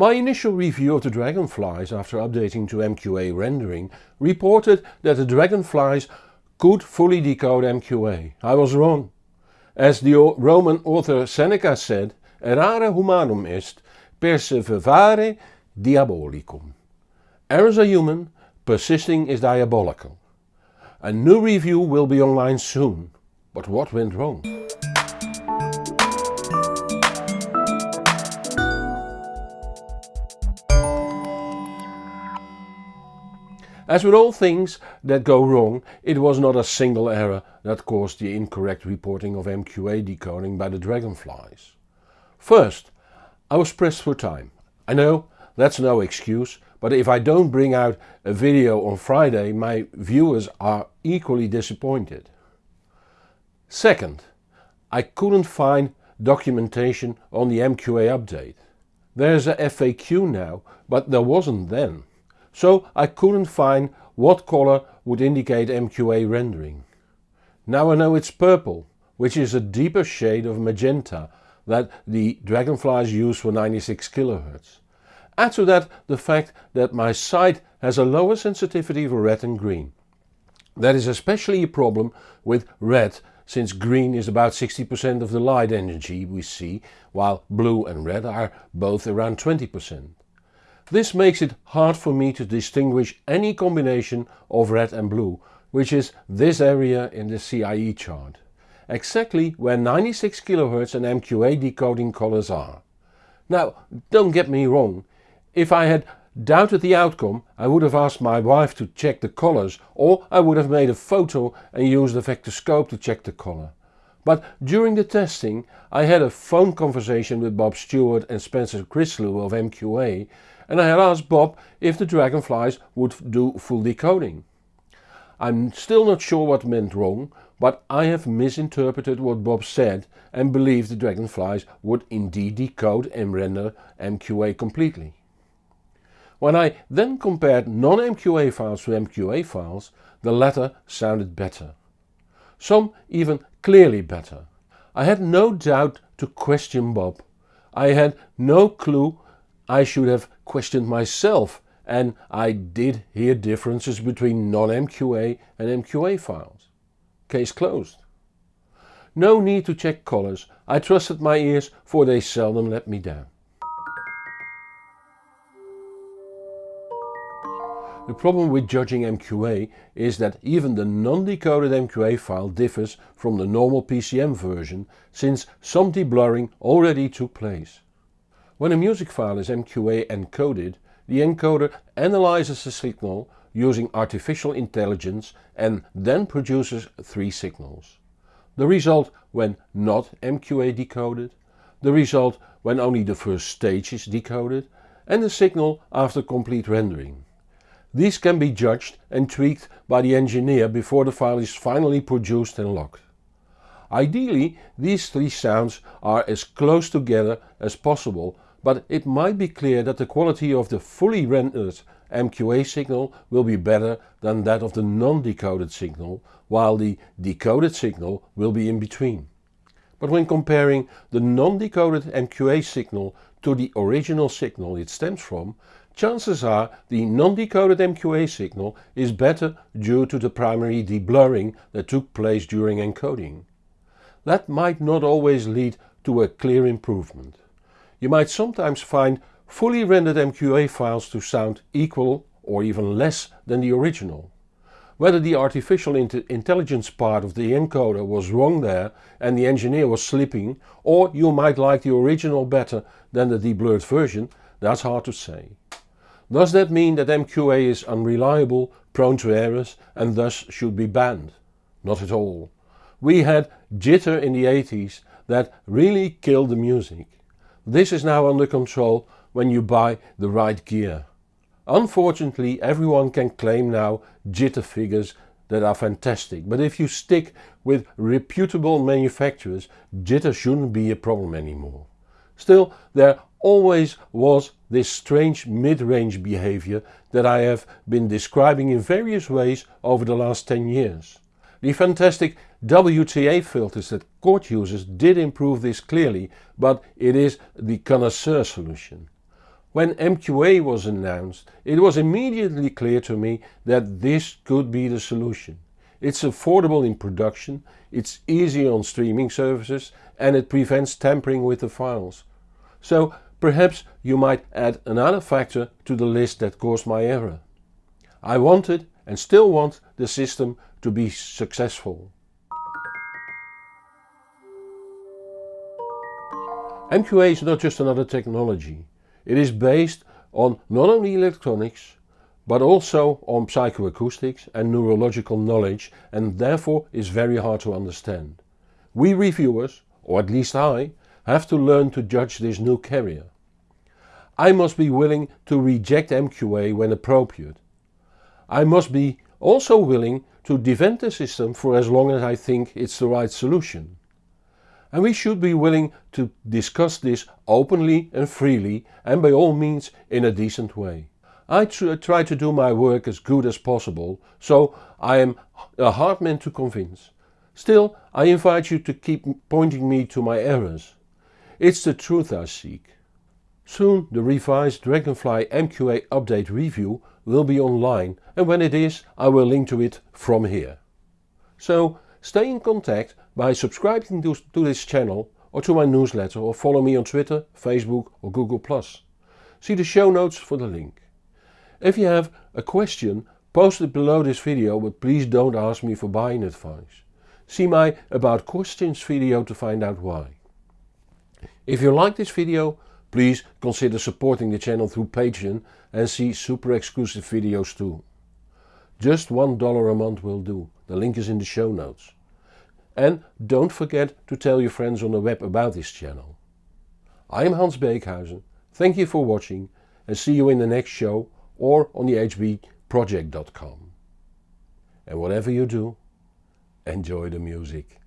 My initial review of the dragonflies after updating to MQA rendering reported that the dragonflies could fully decode MQA. I was wrong. As the Roman author Seneca said, errare humanum est, perseverare diabolicum. Errors are human, persisting is diabolical. A new review will be online soon. But what went wrong? As with all things that go wrong, it was not a single error that caused the incorrect reporting of MQA decoding by the dragonflies. First, I was pressed for time. I know, that's no excuse, but if I don't bring out a video on Friday, my viewers are equally disappointed. Second, I couldn't find documentation on the MQA update. There's a FAQ now, but there wasn't then so I couldn't find what color would indicate MQA rendering. Now I know it's purple, which is a deeper shade of magenta that the dragonflies use for 96 kHz. Add to that the fact that my sight has a lower sensitivity for red and green. That is especially a problem with red since green is about 60% of the light energy we see while blue and red are both around 20%. This makes it hard for me to distinguish any combination of red and blue, which is this area in the CIE chart. Exactly where 96 kHz and MQA decoding colors are. Now don't get me wrong, if I had doubted the outcome I would have asked my wife to check the colors or I would have made a photo and used the vectorscope to check the color. But during the testing I had a phone conversation with Bob Stuart and Spencer Chrislu of MQA and I had asked Bob if the dragonflies would do full decoding. I'm still not sure what went wrong, but I have misinterpreted what Bob said and believe the dragonflies would indeed decode and render MQA completely. When I then compared non-MQA files to MQA files, the latter sounded better. Some even clearly better. I had no doubt to question Bob. I had no clue I should have questioned myself and I did hear differences between non-MQA and MQA files. Case closed. No need to check colors, I trusted my ears for they seldom let me down. The problem with judging MQA is that even the non-decoded MQA file differs from the normal PCM version since some deblurring already took place. When a music file is MQA encoded, the encoder analyzes the signal using artificial intelligence and then produces three signals. The result when not MQA decoded, the result when only the first stage is decoded and the signal after complete rendering. These can be judged and tweaked by the engineer before the file is finally produced and locked. Ideally these three sounds are as close together as possible but it might be clear that the quality of the fully rendered MQA signal will be better than that of the non-decoded signal, while the decoded signal will be in between. But when comparing the non-decoded MQA signal to the original signal it stems from, chances are the non-decoded MQA signal is better due to the primary deblurring that took place during encoding. That might not always lead to a clear improvement. You might sometimes find fully rendered MQA files to sound equal or even less than the original. Whether the artificial intelligence part of the encoder was wrong there and the engineer was sleeping or you might like the original better than the deblurred version, that's hard to say. Does that mean that MQA is unreliable, prone to errors and thus should be banned? Not at all. We had jitter in the 80s that really killed the music. This is now under control when you buy the right gear. Unfortunately everyone can claim now jitter figures that are fantastic, but if you stick with reputable manufacturers jitter shouldn't be a problem anymore. Still there always was this strange mid-range behavior that I have been describing in various ways over the last 10 years. The fantastic WTA filters that Chord uses did improve this clearly, but it is the connoisseur solution. When MQA was announced, it was immediately clear to me that this could be the solution. It's affordable in production, it's easy on streaming services and it prevents tampering with the files. So perhaps you might add another factor to the list that caused my error. I wanted and still want the system to be successful. MQA is not just another technology. It is based on not only electronics, but also on psychoacoustics and neurological knowledge and therefore is very hard to understand. We reviewers, or at least I, have to learn to judge this new carrier. I must be willing to reject MQA when appropriate. I must be also willing to defend the system for as long as I think it's the right solution. And we should be willing to discuss this openly and freely and by all means in a decent way. I try to do my work as good as possible, so I am a hard man to convince. Still, I invite you to keep pointing me to my errors. It's the truth I seek. Soon the revised Dragonfly MQA update review will be online and when it is I will link to it from here. So stay in contact by subscribing to, this channel or to my newsletter or follow me on Twitter, Facebook or Google+. See the show notes for the link. If you have a question, post it below this video but please don't ask me for buying advice. See my about questions video to find out why. If you like this video, please consider supporting the channel through Patreon and see super exclusive videos too. Just $1 a month will do, the link is in the show notes. And don't forget to tell your friends on the web about this channel. I am Hans Beekhuyzen, thank you for watching and see you in the next show or on the hbproject.com. And whatever you do, enjoy the music.